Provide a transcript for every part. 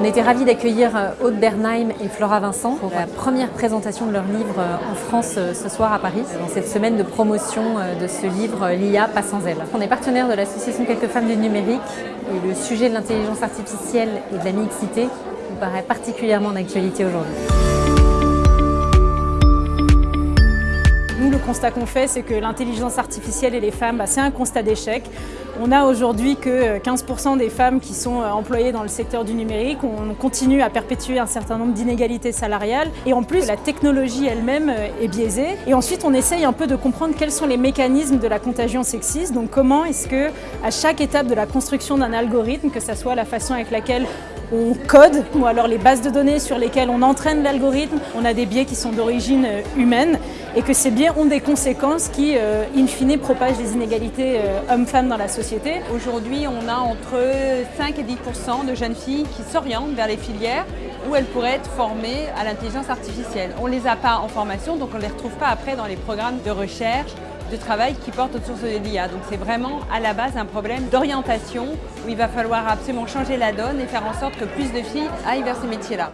On était ravis d'accueillir Aude Bernheim et Flora Vincent pour la première présentation de leur livre en France ce soir à Paris, dans cette semaine de promotion de ce livre L'IA pas sans elle. On est partenaire de l'association Quelques femmes du numérique et le sujet de l'intelligence artificielle et de la mixité nous paraît particulièrement d'actualité aujourd'hui. Nous, le constat qu'on fait, c'est que l'intelligence artificielle et les femmes, bah, c'est un constat d'échec. On a aujourd'hui que 15% des femmes qui sont euh, employées dans le secteur du numérique. On continue à perpétuer un certain nombre d'inégalités salariales. Et en plus, la technologie elle-même euh, est biaisée. Et ensuite, on essaye un peu de comprendre quels sont les mécanismes de la contagion sexiste. Donc comment est-ce que, à chaque étape de la construction d'un algorithme, que ce soit la façon avec laquelle on code ou alors les bases de données sur lesquelles on entraîne l'algorithme, on a des biais qui sont d'origine euh, humaine et que ces biais ont des conséquences qui, euh, in fine, propagent les inégalités euh, hommes-femmes dans la société. Aujourd'hui, on a entre 5 et 10% de jeunes filles qui s'orientent vers les filières où elles pourraient être formées à l'intelligence artificielle. On ne les a pas en formation, donc on ne les retrouve pas après dans les programmes de recherche de travail qui portent autour de l'IA. Donc c'est vraiment à la base un problème d'orientation où il va falloir absolument changer la donne et faire en sorte que plus de filles aillent vers ces métiers-là.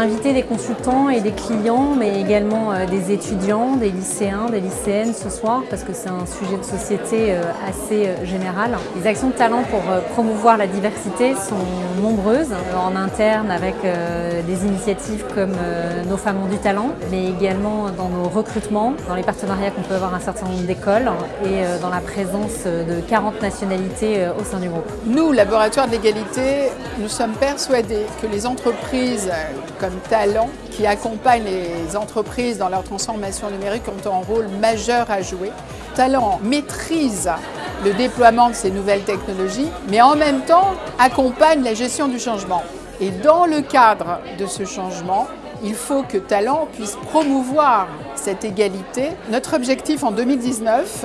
Invité des consultants et des clients, mais également euh, des étudiants, des lycéens, des lycéennes ce soir, parce que c'est un sujet de société euh, assez euh, général. Les actions de talent pour promouvoir la diversité sont nombreuses, en interne avec des initiatives comme Nos femmes ont du talent, mais également dans nos recrutements, dans les partenariats qu'on peut avoir un certain nombre d'écoles et dans la présence de 40 nationalités au sein du groupe. Nous, Laboratoire de l'égalité, nous sommes persuadés que les entreprises comme Talent, qui accompagnent les entreprises dans leur transformation numérique, ont un rôle majeur à jouer. Talent maîtrise le déploiement de ces nouvelles technologies, mais en même temps accompagne la gestion du changement. Et dans le cadre de ce changement, il faut que Talent puisse promouvoir cette égalité. Notre objectif en 2019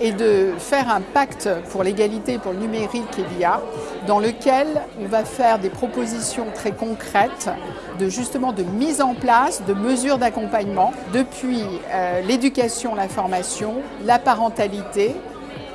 est de faire un pacte pour l'égalité, pour le numérique et l'IA, dans lequel on va faire des propositions très concrètes de justement de mise en place de mesures d'accompagnement depuis euh, l'éducation, la formation, la parentalité,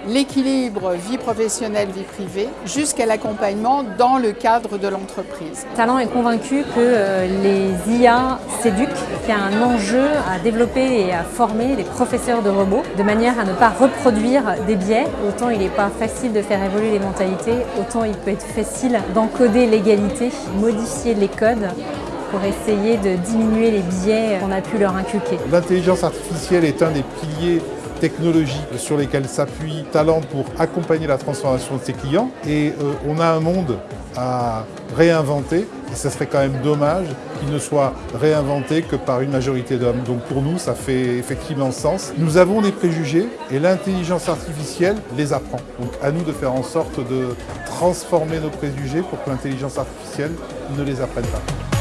l'équilibre vie professionnelle, vie privée, jusqu'à l'accompagnement dans le cadre de l'entreprise. Talent est convaincu que euh, les IA s'éduquent, qu'il y a un enjeu à développer et à former les professeurs de robots de manière à ne pas reproduire des biais. Autant il n'est pas facile de faire évoluer les mentalités, autant il peut être facile d'encoder l'égalité, modifier les codes pour essayer de diminuer les biais qu'on a pu leur inculquer. L'intelligence artificielle est un des piliers technologiques sur lesquels s'appuie Talent pour accompagner la transformation de ses clients. Et euh, on a un monde à réinventer et ce serait quand même dommage qu'il ne soit réinventé que par une majorité d'hommes. Donc pour nous, ça fait effectivement sens. Nous avons des préjugés et l'intelligence artificielle les apprend. Donc à nous de faire en sorte de transformer nos préjugés pour que l'intelligence artificielle ne les apprenne pas.